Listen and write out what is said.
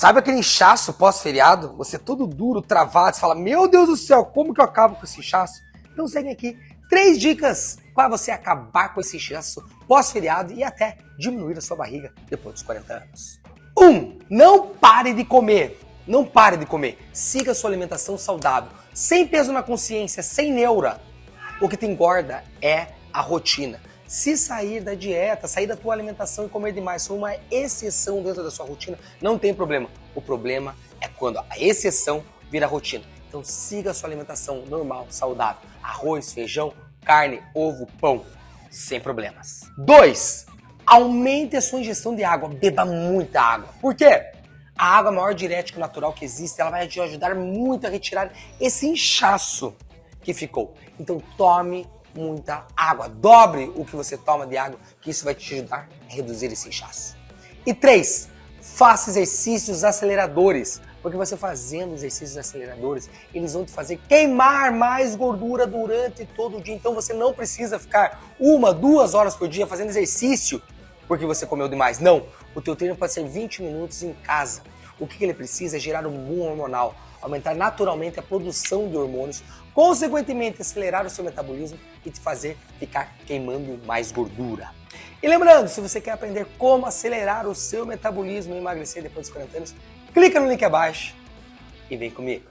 Sabe aquele inchaço pós-feriado? Você é todo duro, travado, você fala, meu Deus do céu, como que eu acabo com esse inchaço? Então segue aqui três dicas para você acabar com esse inchaço pós-feriado e até diminuir a sua barriga depois dos 40 anos. 1. Um, não pare de comer. Não pare de comer. Siga sua alimentação saudável, sem peso na consciência, sem neura. O que te engorda é a rotina. Se sair da dieta, sair da tua alimentação e comer demais for uma exceção dentro da sua rotina, não tem problema. O problema é quando a exceção vira rotina. Então siga a sua alimentação normal, saudável. Arroz, feijão, carne, ovo, pão, sem problemas. 2. Aumente a sua ingestão de água. Beba muita água. Por quê? A água maior diurético natural que existe. Ela vai te ajudar muito a retirar esse inchaço que ficou. Então tome muita água. Dobre o que você toma de água, que isso vai te ajudar a reduzir esse inchaço. E três, faça exercícios aceleradores. Porque você fazendo exercícios aceleradores, eles vão te fazer queimar mais gordura durante todo o dia. Então você não precisa ficar uma, duas horas por dia fazendo exercício porque você comeu demais. Não, o teu treino pode ser 20 minutos em casa. O que ele precisa é gerar um boom hormonal, aumentar naturalmente a produção de hormônios, consequentemente acelerar o seu metabolismo e te fazer ficar queimando mais gordura. E lembrando, se você quer aprender como acelerar o seu metabolismo e emagrecer depois dos 40 anos, clica no link abaixo e vem comigo.